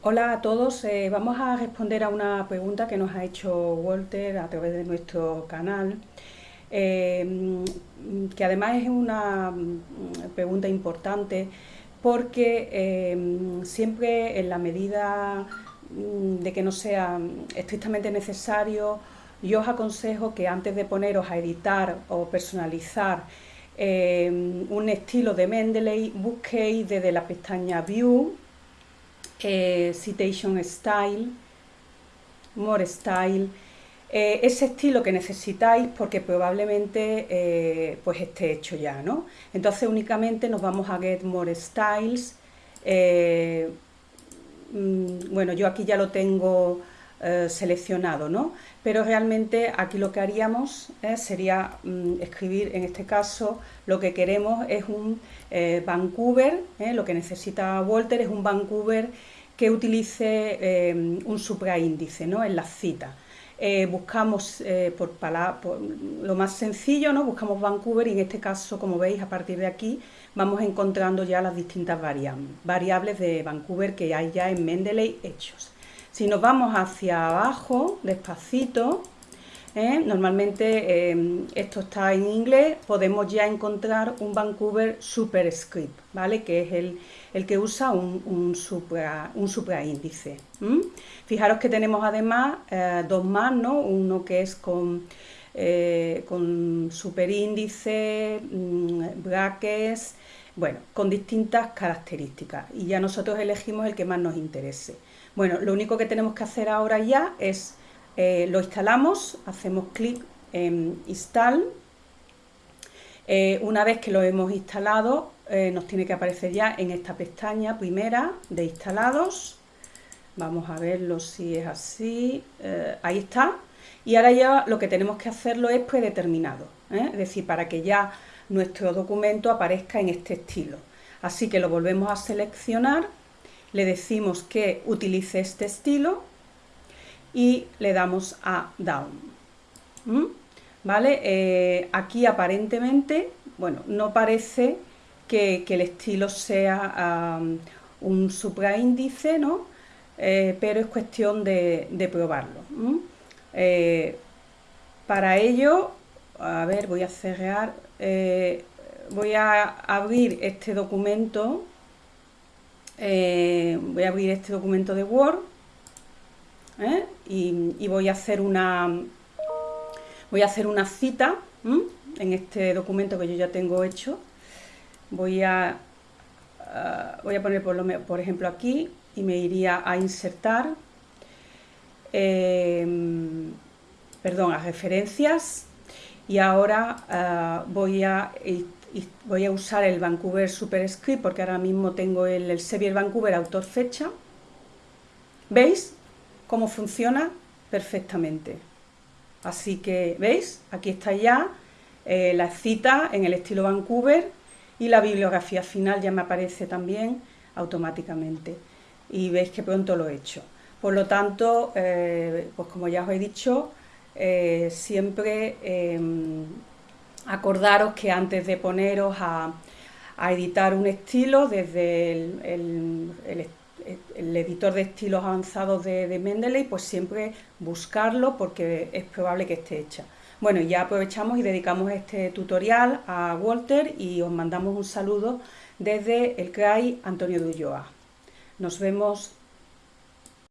Hola a todos, eh, vamos a responder a una pregunta que nos ha hecho Walter a través de nuestro canal, eh, que además es una mm, pregunta importante porque eh, siempre en la medida mm, de que no sea estrictamente necesario, yo os aconsejo que antes de poneros a editar o personalizar un estilo de Mendeley, busquéis desde la pestaña View, eh, citation Style, More Style, eh, ese estilo que necesitáis porque probablemente eh, pues esté hecho ya, ¿no? Entonces únicamente nos vamos a Get More Styles, mm, bueno, yo aquí ya lo tengo seleccionado, ¿no? Pero realmente aquí lo que haríamos sería mm, escribir, en este caso, lo que queremos es un Vancouver, lo que necesita Walter es un Vancouver que utilice eh, un supraíndice ¿no? en las citas. Eh, buscamos eh, por, lo más sencillo, ¿no? buscamos Vancouver y en este caso, como veis, a partir de aquí vamos encontrando ya las distintas variables de Vancouver que hay ya en Mendeley hechos. Si nos vamos hacia abajo, despacito, normalmente esto está en inglés, podemos ya encontrar un Vancouver Superscript, ¿vale? que es el, el que usa un, un, supra, un supraíndice. Fijaros que tenemos además eh, dos más, ¿no? uno que es con, eh, con superíndice, mm, brackets, bueno, con distintas características y ya nosotros elegimos el que más nos interese. Bueno, lo único que tenemos que hacer ahora ya es, eh, lo instalamos, hacemos clic en Install, una vez que lo hemos instalado, eh, nos tiene que aparecer ya en esta pestaña primera de instalados. Vamos a verlo si es así. Eh, ahí está. Y ahora ya lo que tenemos que hacerlo es predeterminado. ¿eh? Es decir, para que ya nuestro documento aparezca en este estilo. Así que lo volvemos a seleccionar. Le decimos que utilice este estilo y le damos a Down. ¿Mm? ¿Vale? aquí aparentemente, bueno, no parece que, el estilo sea un supraíndice, ¿no? Eh, pero es cuestión de, probarlo. Eh, para ello, a ver, voy a cerrar, eh, voy a abrir este documento, voy a abrir este documento de Word y, y, voy a hacer una voy a hacer una cita en este documento que yo ya tengo hecho. Voy a, ah, voy a poner por, por, ejemplo aquí y me iría a insertar, perdón, a referencias y ahora ah, voy, a, voy a usar el Vancouver Superscript porque ahora mismo tengo el, el Sevier Vancouver autor fecha. ¿Veis cómo funciona? Perfectamente. Así que, ¿veis? Aquí está ya eh, la cita en el estilo Vancouver y la bibliografía final ya me aparece también automáticamente y veis que pronto lo he hecho. Por lo tanto, eh, pues como ya os he dicho, eh, siempre em, acordaros que antes de poneros a, editar un estilo desde el, editor de estilos avanzados de, de Mendeley, pues siempre buscarlo porque es probable que esté hecha. Bueno, ya aprovechamos y dedicamos este tutorial a Walter y os mandamos un saludo desde el CRAI Antonio de Ulloa. Nos vemos